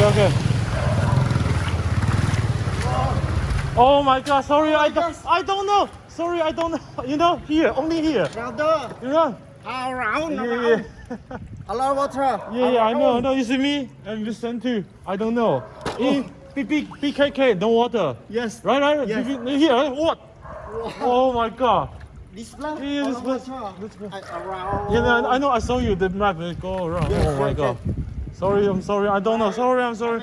okay. Oh my god, sorry, I don't. I don't know. Sorry, I don't know. You know, here, only here. Brother, You know? around, Yeah, around. yeah. A lot of water. Yeah, yeah, I know, I know. You see me? And you sent too. I don't know. E, B, B, BKK, no water. Yes. Right, right? Yes. B- Here, what? Oh my god. This blood. Yeah, this water. this place. I- Around. Yeah, I know. I saw you. The map. Go around. Yes, oh my yes, god. Sorry, I'm sorry. I don't know. Sorry, I'm sorry.